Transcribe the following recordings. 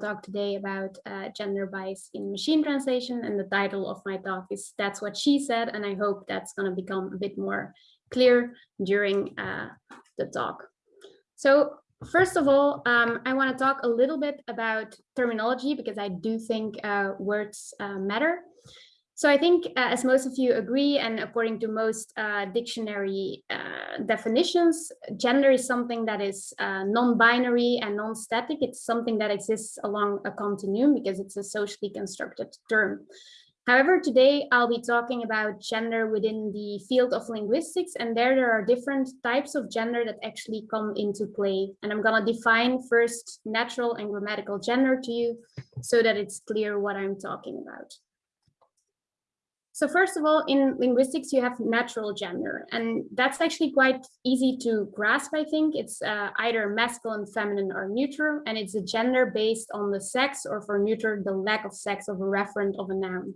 talk today about uh, gender bias in machine translation and the title of my talk is That's What She Said and I hope that's going to become a bit more clear during uh, the talk. So first of all, um, I want to talk a little bit about terminology because I do think uh, words uh, matter. So I think, uh, as most of you agree, and according to most uh, dictionary uh, definitions, gender is something that is uh, non-binary and non-static. It's something that exists along a continuum because it's a socially constructed term. However, today I'll be talking about gender within the field of linguistics, and there there are different types of gender that actually come into play. And I'm to define first natural and grammatical gender to you so that it's clear what I'm talking about. So first of all, in linguistics, you have natural gender, and that's actually quite easy to grasp, I think. It's uh, either masculine, feminine, or neutral, and it's a gender based on the sex, or for neuter, the lack of sex of a referent of a noun.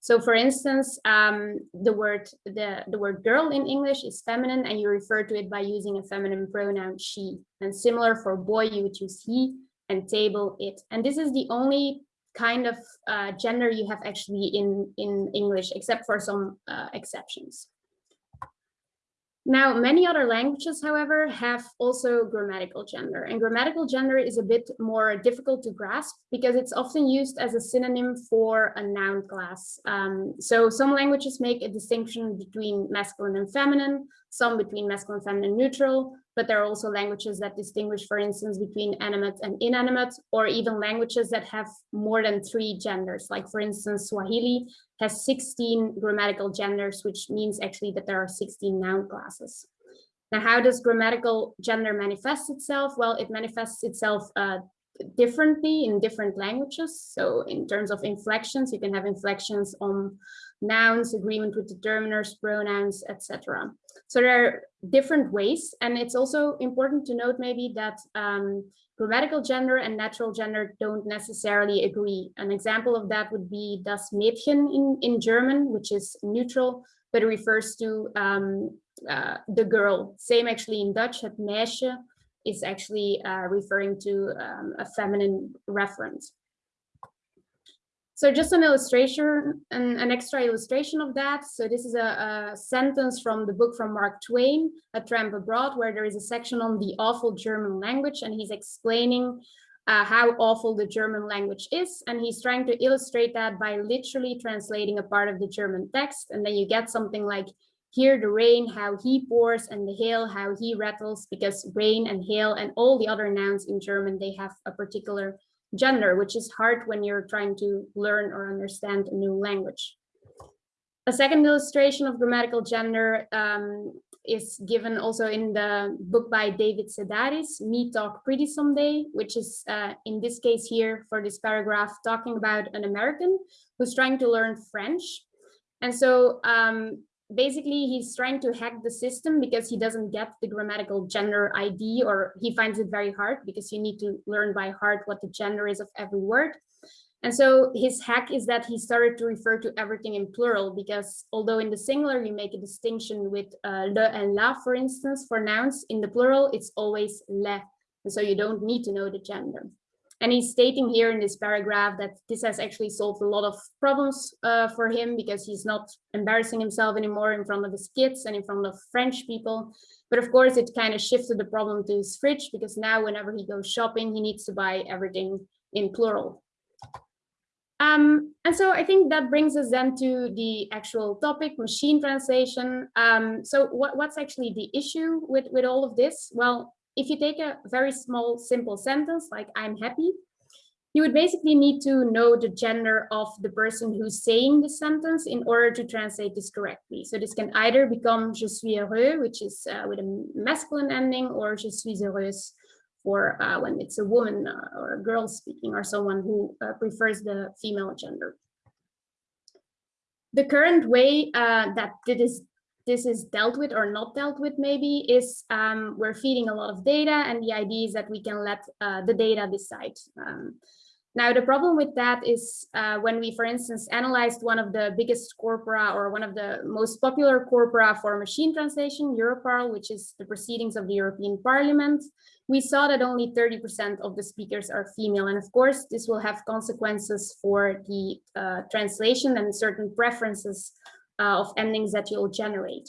So for instance, um, the word the, the word girl in English is feminine, and you refer to it by using a feminine pronoun she. And similar for boy, you would use he, and table, it. And this is the only kind of uh, gender you have actually in, in English, except for some uh, exceptions. Now, many other languages, however, have also grammatical gender. And grammatical gender is a bit more difficult to grasp because it's often used as a synonym for a noun class. Um, so some languages make a distinction between masculine and feminine, some between masculine, feminine, neutral, but there are also languages that distinguish, for instance, between animate and inanimate, or even languages that have more than three genders. Like, for instance, Swahili has 16 grammatical genders, which means actually that there are 16 noun classes. Now, how does grammatical gender manifest itself? Well, it manifests itself uh, differently in different languages. So in terms of inflections, you can have inflections on nouns, agreement with determiners, pronouns, etc. So there are different ways. And it's also important to note maybe that um, grammatical gender and natural gender don't necessarily agree. An example of that would be das Mädchen in, in German, which is neutral, but it refers to um, uh, the girl. Same actually in Dutch, het meisje is actually uh, referring to um, a feminine reference. So just an illustration, an, an, extra illustration of that. So this is a, a, sentence from the book from Mark Twain, A Tramp Abroad, where there is a section on the awful German language, and he's explaining uh, how awful the German language is. And he's trying to illustrate that by literally translating a part of the German text. And then you get something like, hear the rain, how he pours, and the hail, how he rattles, because rain and hail and all the other nouns in German, they have a particular gender, which is hard when you're trying to learn or understand a new language. A second illustration of grammatical gender um, is given also in the book by David Sedaris, Me Talk Pretty Someday, which is uh, in this case here for this paragraph talking about an American who's trying to learn French. And so um, basically he's trying to hack the system because he doesn't get the grammatical gender ID or he finds it very hard because you need to learn by heart what the gender is of every word. And so his hack is that he started to refer to everything in plural because although in the singular you make a distinction with uh, le and la, for instance, for nouns, in the plural it's always le. And so you don't need to know the gender. And he's stating here in this paragraph that this has actually solved a lot of problems uh, for him because he's not embarrassing himself anymore in front of his kids and in front of French people. But of course, it kind of shifted the problem to his fridge because now whenever he goes shopping, he needs to buy everything in plural. Um, and so I think that brings us then to the actual topic, machine translation. Um, so what, what's actually the issue with, with all of this? Well, if you take a very small, simple sentence like I'm happy, you would basically need to know the gender of the person who's saying the sentence in order to translate this correctly. So this can either become je suis heureux, which is uh, with a masculine ending, or je suis heureuse for uh, when it's a woman uh, or a girl speaking or someone who uh, prefers the female gender. The current way uh, that this this is dealt with or not dealt with maybe is um, we're feeding a lot of data and the idea is that we can let uh, the data decide. Um, Now, the problem with that is uh, when we, for instance, analyzed one of the biggest corpora or one of the most popular corpora for machine translation, Europarl, which is the proceedings of the European Parliament, we saw that only 30% of the speakers are female. And of course, this will have consequences for the uh, translation and certain preferences uh, of endings that you'll generate.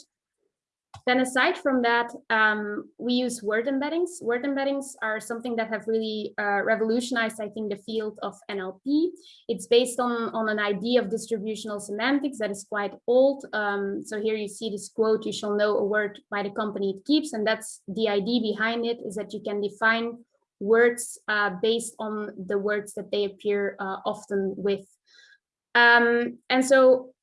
Then aside from that, um, we use word embeddings. Word embeddings are something that have really uh, revolutionized, I think, the field of NLP. It's based on, on an idea of distributional semantics that is quite old. Um, so here you see this quote, you shall know a word by the company it keeps. And that's the idea behind it is that you can define words uh, based on the words that they appear uh, often with. Um, and so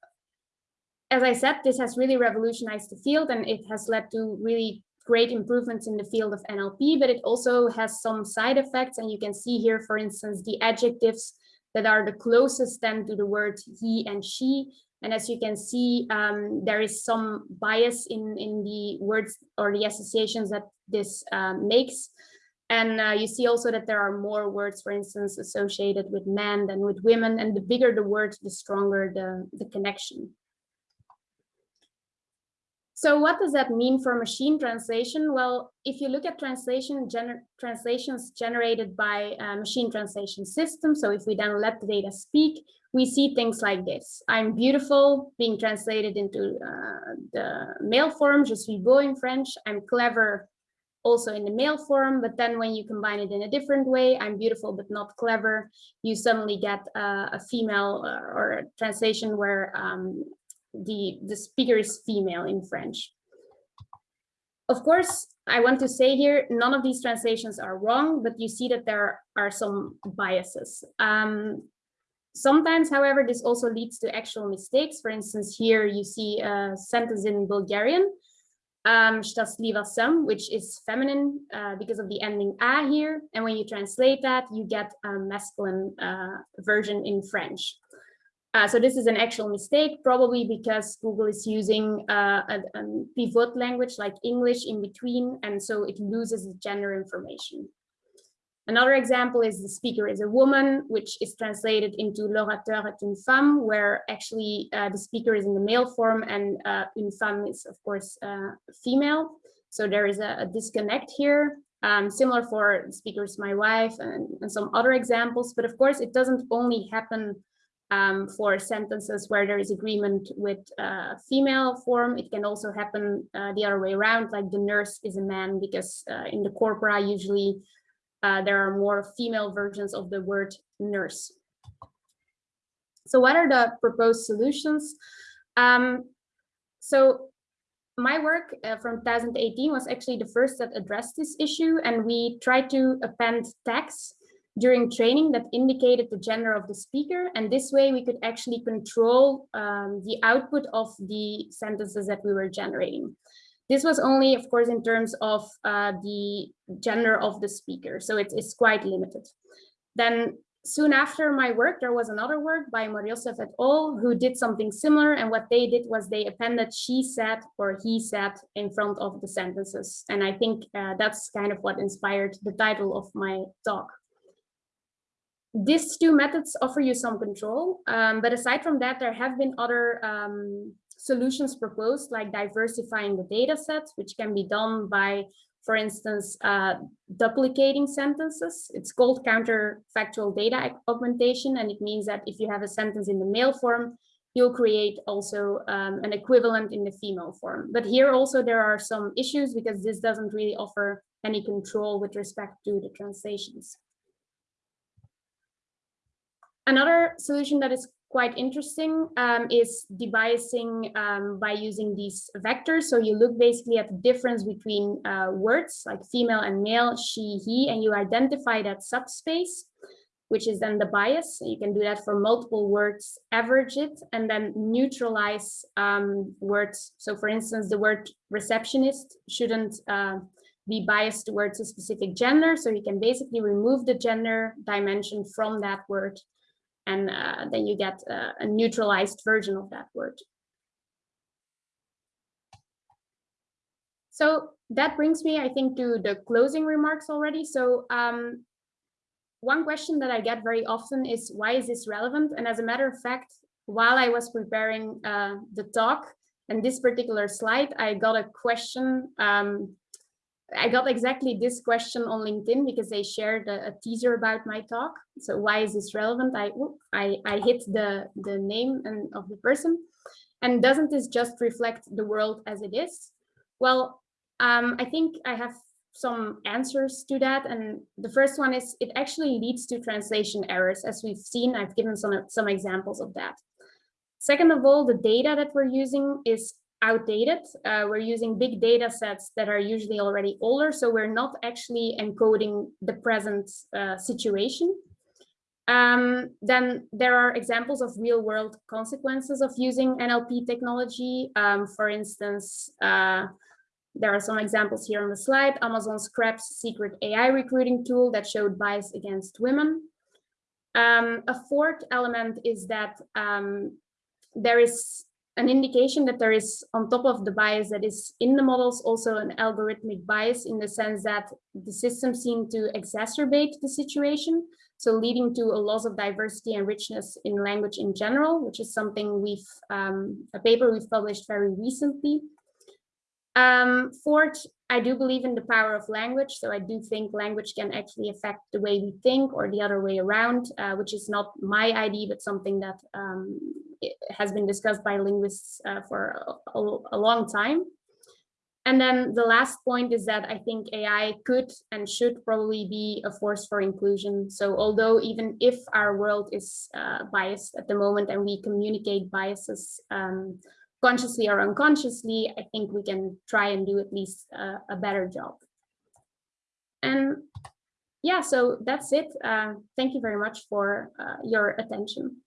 as I said, this has really revolutionized the field and it has led to really great improvements in the field of NLP, but it also has some side effects. And you can see here, for instance, the adjectives that are the closest then to the word he and she. And as you can see, um, there is some bias in, in the words or the associations that this um, makes. And uh, you see also that there are more words, for instance, associated with men than with women. And the bigger the word, the stronger the, the connection. So what does that mean for machine translation? Well, if you look at translation gener translations generated by machine translation systems, so if we then let the data speak, we see things like this. I'm beautiful being translated into uh, the male form, je suis beau in French. I'm clever also in the male form, but then when you combine it in a different way, I'm beautiful but not clever, you suddenly get uh, a female uh, or a translation where um, the, the speaker is female in French. Of course, I want to say here, none of these translations are wrong, but you see that there are some biases. Um, sometimes, however, this also leads to actual mistakes. For instance, here you see a sentence in Bulgarian, um, which is feminine uh, because of the ending a here. And when you translate that, you get a masculine uh, version in French. Uh, so this is an actual mistake, probably because Google is using uh, a, a, pivot language like English in between, and so it loses the gender information. Another example is the speaker is a woman, which is translated into l'orateur est une femme, where actually uh, the speaker is in the male form and uh, une femme is, of course, uh, female. So there is a, a disconnect here. Um, similar for speakers, my wife, and, and some other examples. But of course, it doesn't only happen um, for sentences where there is agreement with uh, female form. It can also happen uh, the other way around, like the nurse is a man, because uh, in the corpora, usually uh, there are more female versions of the word nurse. So what are the proposed solutions? Um, so my work uh, from 2018 was actually the first that addressed this issue, and we tried to append tags during training that indicated the gender of the speaker. And this way we could actually control um, the output of the sentences that we were generating. This was only, of course, in terms of uh, the gender of the speaker. So it is quite limited. Then soon after my work, there was another work by Moryossef et al. who did something similar. And what they did was they appended she said or he said in front of the sentences. And I think uh, that's kind of what inspired the title of my talk these two methods offer you some control, um, but aside from that, there have been other um, solutions proposed, like diversifying the data sets, which can be done by, for instance, uh, duplicating sentences. It's called counterfactual data augmentation, and it means that if you have a sentence in the male form, you'll create also um, an equivalent in the female form. But here also there are some issues because this doesn't really offer any control with respect to the translations. Another solution that is quite interesting um, is debiasing um, by using these vectors. So you look basically at the difference between uh, words like female and male, she, he, and you identify that subspace, which is then the bias. You can do that for multiple words, average it, and then neutralize um, words. So for instance, the word receptionist shouldn't uh, be biased towards a specific gender. So you can basically remove the gender dimension from that word and uh, then you get a, a neutralized version of that word. So that brings me, I think, to the closing remarks already. So um, one question that I get very often is why is this relevant? And as a matter of fact, while I was preparing uh, the talk and this particular slide, I got a question. Um, I got exactly this question on LinkedIn because they shared a, a, teaser about my talk. So why is this relevant? I I, I hit the, the name and of the person. And doesn't this just reflect the world as it is? Well, um, I think I have some answers to that. And the first one is it actually leads to translation errors. As we've seen, I've given some, some examples of that. Second of all, the data that we're using is outdated. Uh, we're using big data sets that are usually already older, so we're not actually encoding the present uh, situation. Um, then there are examples of real world consequences of using NLP technology. Um, for instance, uh, there are some examples here on the slide. Amazon scraps secret AI recruiting tool that showed bias against women. Um, a fourth element is that um, there is an indication that there is on top of the bias that is in the models also an algorithmic bias in the sense that the system seem to exacerbate the situation. So leading to a loss of diversity and richness in language in general, which is something we've, um, a paper we've published very recently. Um, fourth, I do believe in the power of language. So I do think language can actually affect the way we think or the other way around, uh, which is not my idea, but something that um, has been discussed by linguists uh, for a, a, long time. And then the last point is that I think AI could and should probably be a force for inclusion. So although even if our world is uh, biased at the moment and we communicate biases um, consciously or unconsciously, I think we can try and do at least a better job. And yeah, so that's it. Uh, thank you very much for uh, your attention.